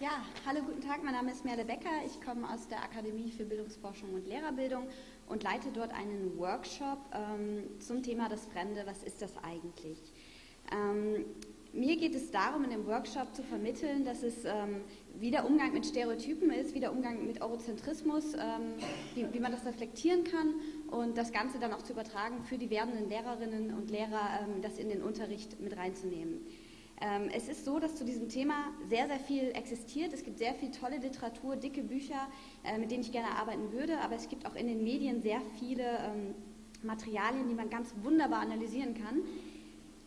Ja, hallo, guten Tag. Mein Name ist Merle Becker. Ich komme aus der Akademie für Bildungsforschung und Lehrerbildung und leite dort einen Workshop ähm, zum Thema das Fremde. Was ist das eigentlich? Ähm, mir geht es darum, in dem Workshop zu vermitteln, dass es ähm, wie der Umgang mit Stereotypen ist, wie der Umgang mit Eurozentrismus, ähm, wie, wie, man das reflektieren kann und das Ganze dann auch zu übertragen für die werdenden Lehrerinnen und Lehrer, ähm, das in den Unterricht mit reinzunehmen. Ähm, es ist so, dass zu diesem Thema sehr, sehr viel existiert. Es gibt sehr viel tolle Literatur, dicke Bücher, äh, mit denen ich gerne arbeiten würde, aber es gibt auch in den Medien sehr viele ähm, Materialien, die man ganz wunderbar analysieren kann.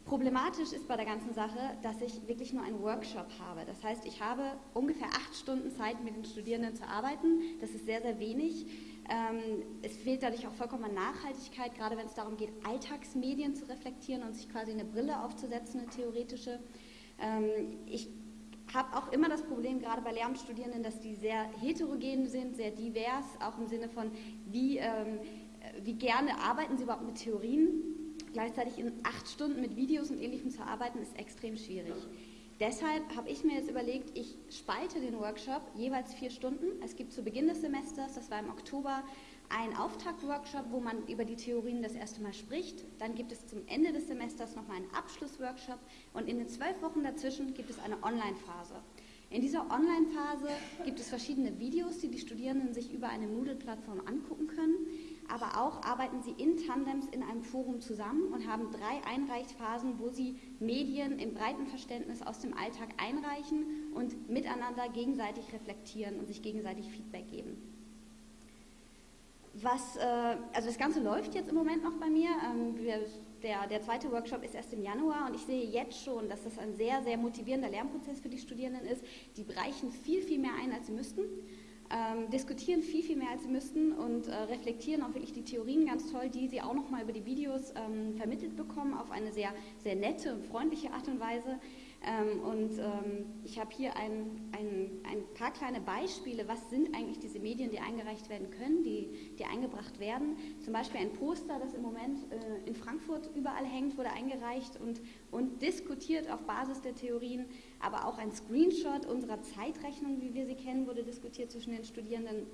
Problematisch ist bei der ganzen Sache, dass ich wirklich nur einen Workshop habe. Das heißt, ich habe ungefähr acht Stunden Zeit, mit den Studierenden zu arbeiten. Das ist sehr, sehr wenig. Ähm, es fehlt dadurch auch vollkommen an Nachhaltigkeit, gerade wenn es darum geht, Alltagsmedien zu reflektieren und sich quasi eine Brille aufzusetzen, eine theoretische. Ähm, ich habe auch immer das Problem, gerade bei Lehramtsstudierenden, dass die sehr heterogen sind, sehr divers, auch im Sinne von, wie, ähm, wie gerne arbeiten sie überhaupt mit Theorien. Gleichzeitig in acht Stunden mit Videos und Ähnlichem zu arbeiten, ist extrem schwierig. Deshalb habe ich mir jetzt überlegt, ich spalte den Workshop jeweils vier Stunden. Es gibt zu Beginn des Semesters, das war im Oktober, einen Auftaktworkshop, wo man über die Theorien das erste Mal spricht. Dann gibt es zum Ende des Semesters nochmal einen Abschlussworkshop und in den zwölf Wochen dazwischen gibt es eine Online-Phase. In dieser Online-Phase gibt es verschiedene Videos, die die Studierenden sich über eine Moodle-Plattform angucken können aber auch arbeiten sie in Tandems in einem Forum zusammen und haben drei Einreichphasen, wo sie Medien im breiten Verständnis aus dem Alltag einreichen und miteinander gegenseitig reflektieren und sich gegenseitig Feedback geben. Was, äh, also das Ganze läuft jetzt im Moment noch bei mir. Ähm, der, der zweite Workshop ist erst im Januar und ich sehe jetzt schon, dass das ein sehr, sehr motivierender Lernprozess für die Studierenden ist. Die bereichen viel, viel mehr ein, als sie müssten ähm, diskutieren viel, viel mehr als sie müssten und äh, reflektieren auch wirklich die Theorien ganz toll, die sie auch nochmal über die Videos ähm, vermittelt bekommen, auf eine sehr, sehr nette und freundliche Art und Weise. Ähm, und ähm, ich habe hier ein, ein, ein, paar kleine Beispiele, was sind eigentlich diese Medien, die eingereicht werden können, die, die eingebracht werden. Zum Beispiel ein Poster, das im Moment äh, in Frankfurt überall hängt, wurde eingereicht und, und diskutiert auf Basis der Theorien. Aber auch ein Screenshot unserer Zeitrechnung, wie wir sie kennen, wurde diskutiert zwischen den Studierenden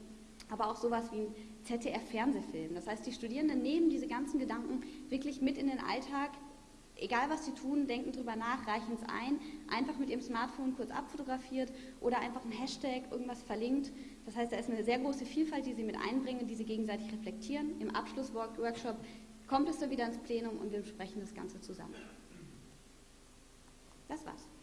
aber auch sowas wie ein ZDF-Fernsehfilm. Das heißt, die Studierenden nehmen diese ganzen Gedanken wirklich mit in den Alltag, egal was sie tun, denken drüber nach, reichen es ein, einfach mit ihrem Smartphone kurz abfotografiert oder einfach ein Hashtag, irgendwas verlinkt. Das heißt, da ist eine sehr große Vielfalt, die sie mit einbringen, die sie gegenseitig reflektieren. Im Abschlussworkshop kommt es dann wieder ins Plenum und wir besprechen das Ganze zusammen. Das war's.